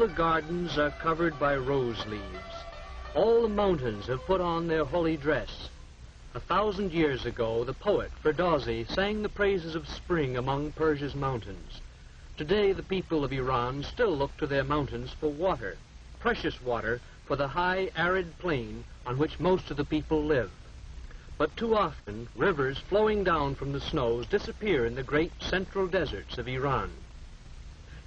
the gardens are covered by rose leaves. All the mountains have put on their holy dress. A thousand years ago, the poet Ferdowsi sang the praises of spring among Persia's mountains. Today, the people of Iran still look to their mountains for water, precious water for the high, arid plain on which most of the people live. But too often, rivers flowing down from the snows disappear in the great central deserts of Iran.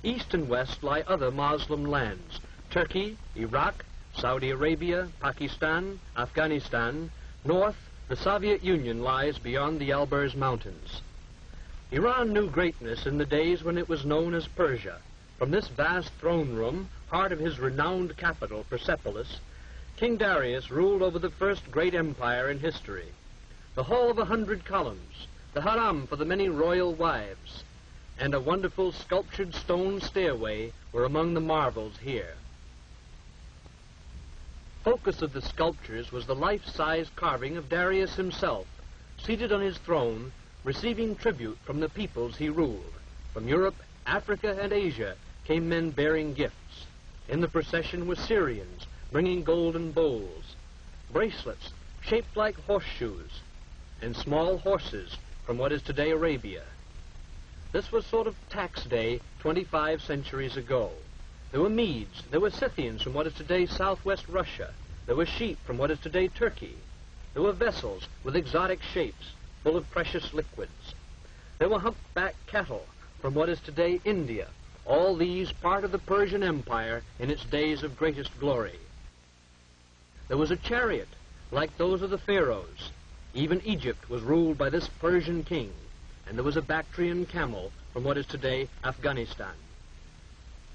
East and west lie other Muslim lands, Turkey, Iraq, Saudi Arabia, Pakistan, Afghanistan. North, the Soviet Union lies beyond the Alborz Mountains. Iran knew greatness in the days when it was known as Persia. From this vast throne room, heart of his renowned capital, Persepolis, King Darius ruled over the first great empire in history. The hall of a hundred columns, the harem for the many royal wives, and a wonderful sculptured stone stairway were among the marvels here. Focus of the sculptures was the life-size carving of Darius himself, seated on his throne, receiving tribute from the peoples he ruled. From Europe, Africa, and Asia came men bearing gifts. In the procession were Syrians, bringing golden bowls, bracelets shaped like horseshoes, and small horses from what is today Arabia. This was sort of tax day 25 centuries ago. There were Medes, there were Scythians from what is today southwest Russia, there were sheep from what is today Turkey, there were vessels with exotic shapes, full of precious liquids. There were humpback cattle from what is today India, all these part of the Persian Empire in its days of greatest glory. There was a chariot, like those of the pharaohs. Even Egypt was ruled by this Persian king and there was a Bactrian camel from what is today Afghanistan.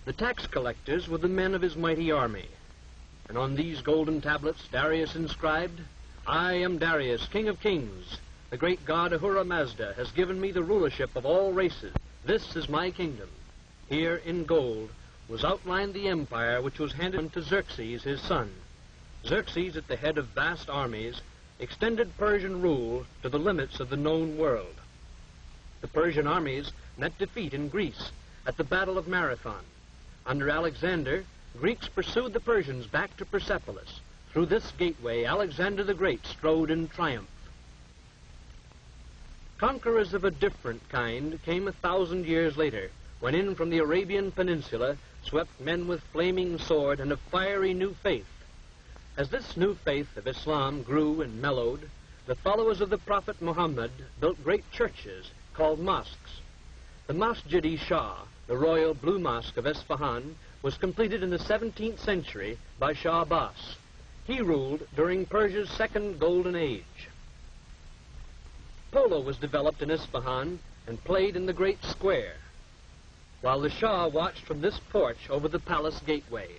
The tax collectors were the men of his mighty army, and on these golden tablets Darius inscribed, I am Darius, king of kings. The great god Ahura Mazda has given me the rulership of all races. This is my kingdom. Here, in gold, was outlined the empire which was handed to Xerxes, his son. Xerxes, at the head of vast armies, extended Persian rule to the limits of the known world. The Persian armies met defeat in Greece at the Battle of Marathon. Under Alexander, Greeks pursued the Persians back to Persepolis. Through this gateway, Alexander the Great strode in triumph. Conquerors of a different kind came a thousand years later, when in from the Arabian Peninsula swept men with flaming sword and a fiery new faith. As this new faith of Islam grew and mellowed, the followers of the Prophet Muhammad built great churches called mosques. The Masjid-i Shah, the royal blue mosque of Esfahan, was completed in the 17th century by Shah Abbas. He ruled during Persia's second golden age. Polo was developed in Isfahan and played in the great square, while the Shah watched from this porch over the palace gateway.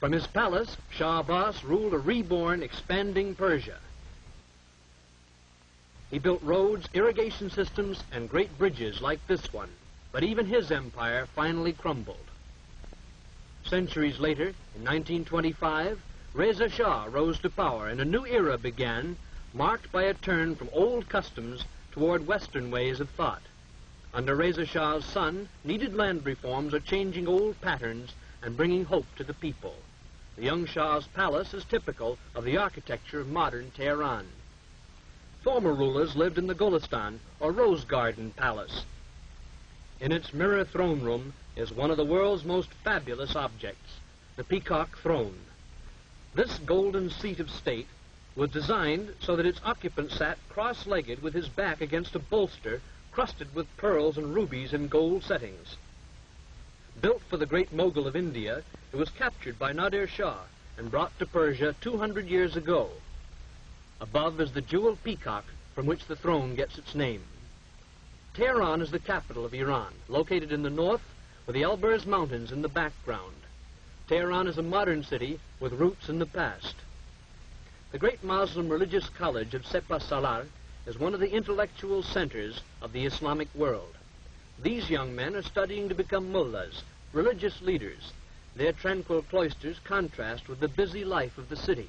From his palace, Shah Abbas ruled a reborn, expanding Persia. He built roads, irrigation systems, and great bridges like this one, but even his empire finally crumbled. Centuries later, in 1925, Reza Shah rose to power and a new era began, marked by a turn from old customs toward Western ways of thought. Under Reza Shah's son, needed land reforms are changing old patterns and bringing hope to the people. The young Shah's palace is typical of the architecture of modern Tehran. Former rulers lived in the Golestan, or Rose Garden Palace. In its mirror throne room is one of the world's most fabulous objects, the Peacock Throne. This golden seat of state was designed so that its occupant sat cross-legged with his back against a bolster crusted with pearls and rubies in gold settings. Built for the great mogul of India, it was captured by Nadir Shah and brought to Persia 200 years ago. Above is the jeweled peacock from which the throne gets its name. Tehran is the capital of Iran, located in the north with the Elburz Mountains in the background. Tehran is a modern city with roots in the past. The great Muslim religious college of Sepah Salar is one of the intellectual centers of the Islamic world. These young men are studying to become mullahs, religious leaders. Their tranquil cloisters contrast with the busy life of the city.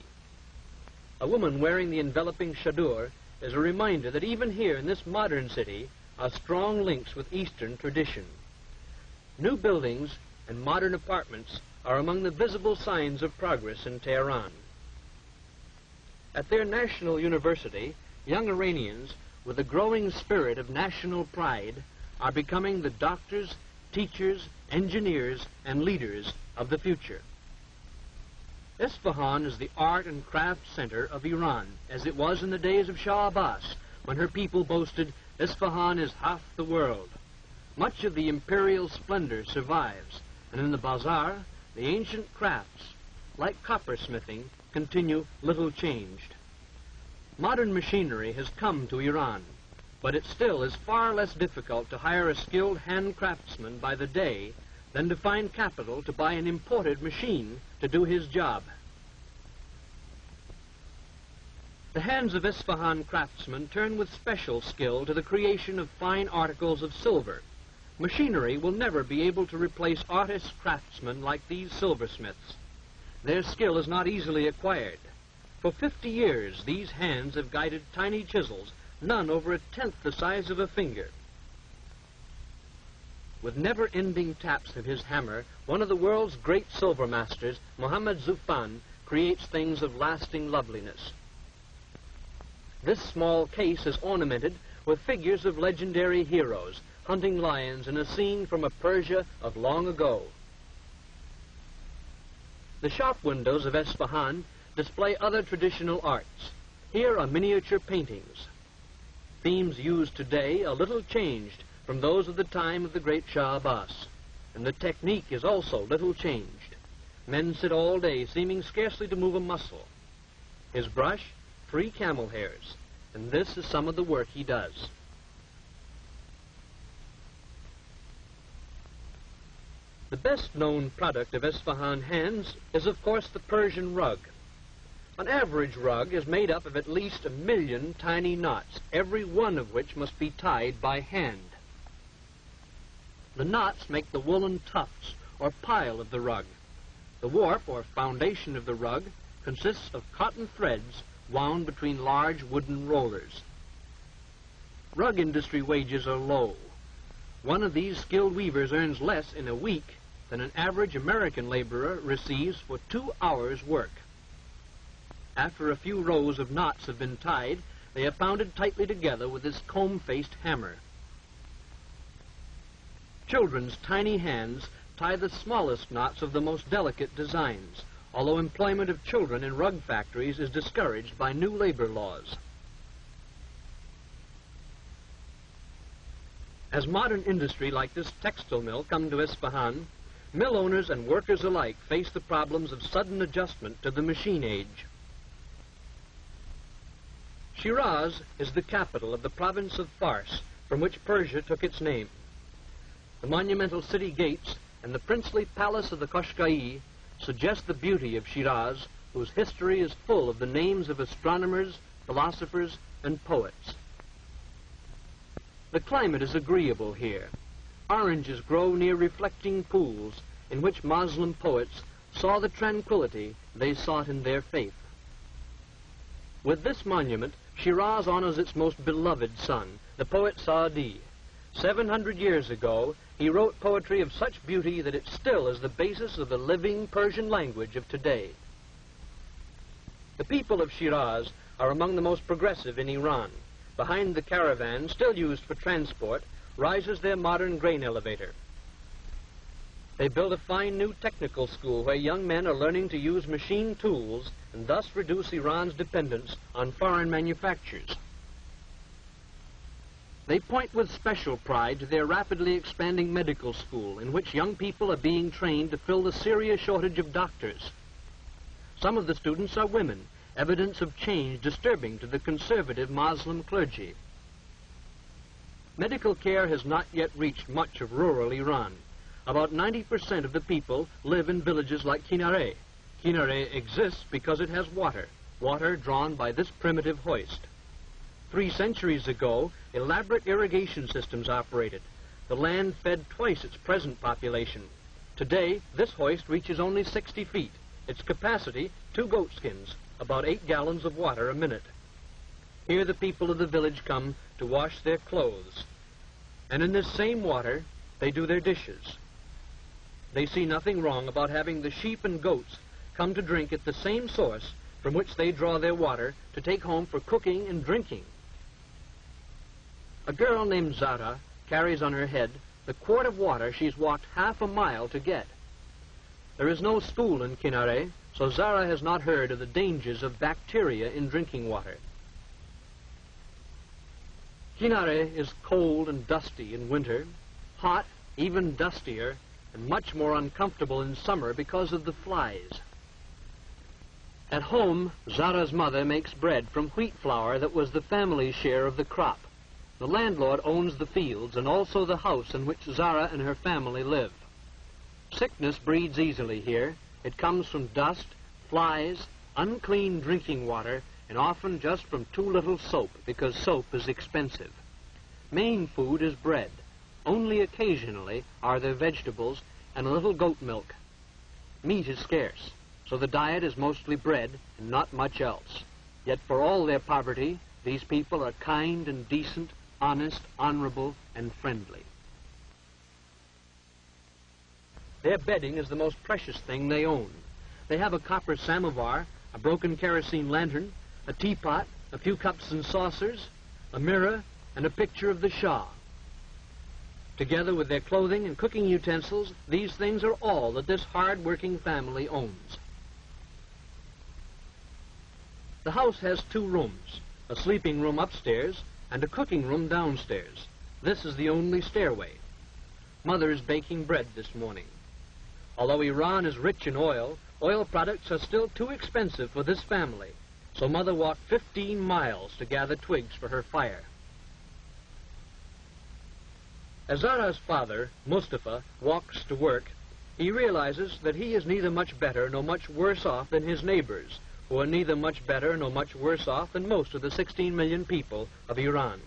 A woman wearing the enveloping chador is a reminder that even here in this modern city are strong links with Eastern tradition. New buildings and modern apartments are among the visible signs of progress in Tehran. At their national university, young Iranians, with a growing spirit of national pride, are becoming the doctors, teachers, engineers, and leaders of the future. Isfahan is the art and craft center of Iran, as it was in the days of Shah Abbas, when her people boasted, Isfahan is half the world. Much of the imperial splendor survives, and in the bazaar, the ancient crafts, like coppersmithing, continue little changed. Modern machinery has come to Iran, but it still is far less difficult to hire a skilled hand craftsman by the day than to find capital to buy an imported machine to do his job. The hands of Isfahan craftsmen turn with special skill to the creation of fine articles of silver. Machinery will never be able to replace artist craftsmen like these silversmiths. Their skill is not easily acquired. For 50 years, these hands have guided tiny chisels, none over a tenth the size of a finger. With never-ending taps of his hammer, one of the world's great silver masters, Mohammad Zufan, creates things of lasting loveliness. This small case is ornamented with figures of legendary heroes, hunting lions in a scene from a Persia of long ago. The shop windows of Esfahan display other traditional arts. Here are miniature paintings. Themes used today are little changed from those of the time of the great Shah Abbas, and the technique is also little changed. Men sit all day, seeming scarcely to move a muscle. His brush, three camel hairs, and this is some of the work he does. The best known product of Esfahan hands is, of course, the Persian rug. An average rug is made up of at least a million tiny knots, every one of which must be tied by hand. The knots make the woolen tufts, or pile of the rug. The warp, or foundation of the rug, consists of cotton threads wound between large wooden rollers. Rug industry wages are low. One of these skilled weavers earns less in a week than an average American laborer receives for two hours' work. After a few rows of knots have been tied, they are pounded tightly together with this comb-faced hammer. Children's tiny hands tie the smallest knots of the most delicate designs, although employment of children in rug factories is discouraged by new labor laws. As modern industry like this textile mill come to Isfahan, mill owners and workers alike face the problems of sudden adjustment to the machine age. Shiraz is the capital of the province of Fars, from which Persia took its name. The monumental city gates and the princely palace of the Koshkai suggest the beauty of Shiraz, whose history is full of the names of astronomers, philosophers, and poets. The climate is agreeable here. Oranges grow near reflecting pools in which Moslem poets saw the tranquility they sought in their faith. With this monument, Shiraz honors its most beloved son, the poet Saadi. Seven hundred years ago, he wrote poetry of such beauty that it still is the basis of the living Persian language of today. The people of Shiraz are among the most progressive in Iran. Behind the caravan, still used for transport, rises their modern grain elevator. They built a fine new technical school where young men are learning to use machine tools and thus reduce Iran's dependence on foreign manufactures. They point with special pride to their rapidly expanding medical school in which young people are being trained to fill the serious shortage of doctors. Some of the students are women, evidence of change disturbing to the conservative Muslim clergy. Medical care has not yet reached much of rural Iran. About 90% of the people live in villages like Kinare. Kinare exists because it has water, water drawn by this primitive hoist. Three centuries ago, elaborate irrigation systems operated. The land fed twice its present population. Today, this hoist reaches only 60 feet. Its capacity, two goatskins, about eight gallons of water a minute. Here the people of the village come to wash their clothes. And in this same water, they do their dishes. They see nothing wrong about having the sheep and goats come to drink at the same source from which they draw their water to take home for cooking and drinking. A girl named Zara carries on her head the quart of water she's walked half a mile to get. There is no school in Kinare, so Zara has not heard of the dangers of bacteria in drinking water. Kinare is cold and dusty in winter, hot, even dustier, and much more uncomfortable in summer because of the flies. At home, Zara's mother makes bread from wheat flour that was the family's share of the crop. The landlord owns the fields and also the house in which Zara and her family live. Sickness breeds easily here. It comes from dust, flies, unclean drinking water, and often just from too little soap because soap is expensive. Main food is bread. Only occasionally are there vegetables and a little goat milk. Meat is scarce, so the diet is mostly bread and not much else. Yet for all their poverty, these people are kind and decent, honest, honorable, and friendly. Their bedding is the most precious thing they own. They have a copper samovar, a broken kerosene lantern, a teapot, a few cups and saucers, a mirror, and a picture of the Shah. Together with their clothing and cooking utensils, these things are all that this hard-working family owns. The house has two rooms, a sleeping room upstairs and a cooking room downstairs. This is the only stairway. Mother is baking bread this morning. Although Iran is rich in oil, oil products are still too expensive for this family. So Mother walked 15 miles to gather twigs for her fire. As Zara's father, Mustafa, walks to work, he realizes that he is neither much better nor much worse off than his neighbors, who are neither much better nor much worse off than most of the 16 million people of Iran.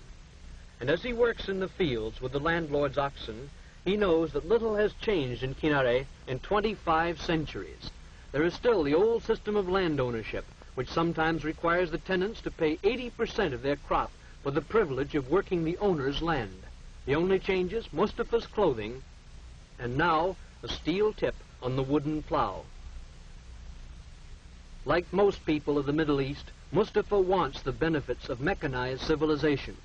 And as he works in the fields with the landlord's oxen, he knows that little has changed in Kinare in 25 centuries. There is still the old system of land ownership, which sometimes requires the tenants to pay 80% of their crop for the privilege of working the owner's land. The only change is Mustafa's clothing, and now a steel tip on the wooden plow. Like most people of the Middle East, Mustafa wants the benefits of mechanized civilization.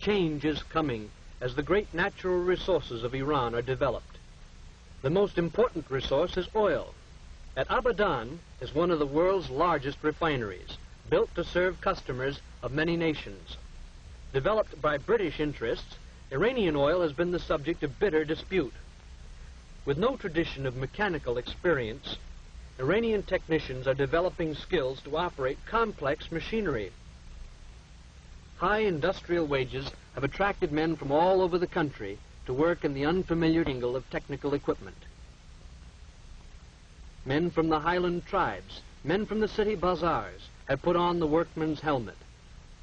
Change is coming as the great natural resources of Iran are developed. The most important resource is oil. At Abadan is one of the world's largest refineries, built to serve customers of many nations. Developed by British interests, Iranian oil has been the subject of bitter dispute. With no tradition of mechanical experience, Iranian technicians are developing skills to operate complex machinery. High industrial wages have attracted men from all over the country to work in the unfamiliar angle of technical equipment men from the highland tribes, men from the city bazaars, have put on the workman's helmet.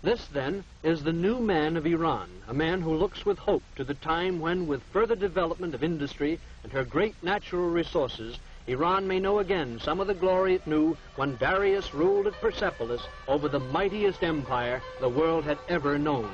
This, then, is the new man of Iran, a man who looks with hope to the time when, with further development of industry and her great natural resources, Iran may know again some of the glory it knew when Darius ruled at Persepolis over the mightiest empire the world had ever known.